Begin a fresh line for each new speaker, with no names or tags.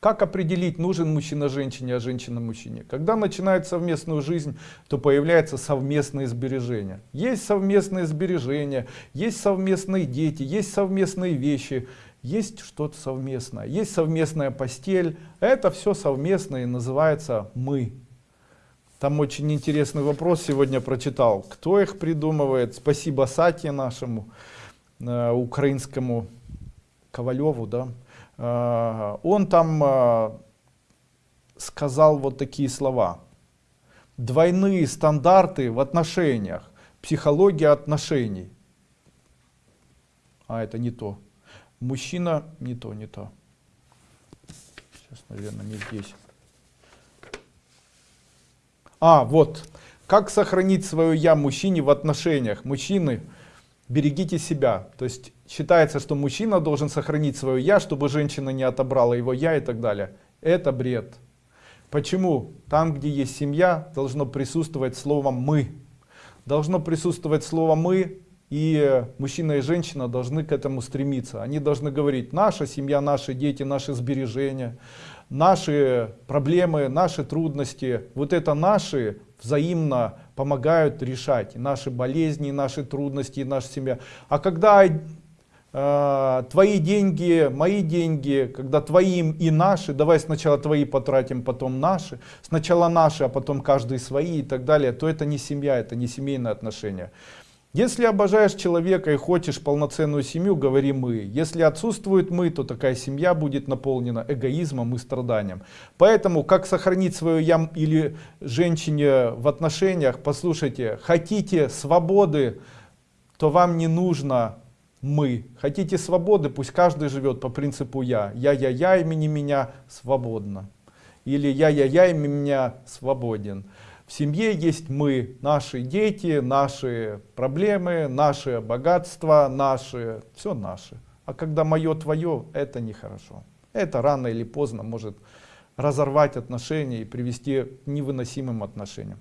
Как определить, нужен мужчина женщине, а женщина мужчине? Когда начинают совместную жизнь, то появляются совместные сбережения. Есть совместные сбережения, есть совместные дети, есть совместные вещи, есть что-то совместное, есть совместная постель. Это все совместное и называется «мы». Там очень интересный вопрос сегодня прочитал. Кто их придумывает? Спасибо Сате нашему, э, украинскому Ковалеву, да? Э, он там э, сказал вот такие слова. Двойные стандарты в отношениях, психология отношений. А это не то. Мужчина не то, не то. Сейчас, наверное, не здесь. А, вот. Как сохранить свое я мужчине в отношениях? Мужчины, берегите себя. То есть считается, что мужчина должен сохранить свое я, чтобы женщина не отобрала его я и так далее. Это бред. Почему? Там, где есть семья, должно присутствовать слово «мы». Должно присутствовать слово «мы», и мужчина и женщина должны к этому стремиться. Они должны говорить, наша семья, наши дети, наши сбережения, наши проблемы, наши трудности. Вот это наши взаимно помогают решать наши болезни, наши трудности, наша семья. А когда э, твои деньги, мои деньги, когда твои и наши, давай сначала твои потратим, потом наши, сначала наши, а потом каждый свои и так далее, то это не семья, это не семейные отношения. Если обожаешь человека и хочешь полноценную семью, говори мы. Если отсутствует мы, то такая семья будет наполнена эгоизмом и страданием. Поэтому, как сохранить свое я или женщине в отношениях, послушайте, хотите свободы, то вам не нужно мы. Хотите свободы, пусть каждый живет по принципу я. Я-я-я, имени меня свободно. Или я-я-я, имени меня свободен. В семье есть мы, наши дети, наши проблемы, наши богатства, наши, все наше. А когда мое твое, это нехорошо. Это рано или поздно может разорвать отношения и привести к невыносимым отношениям.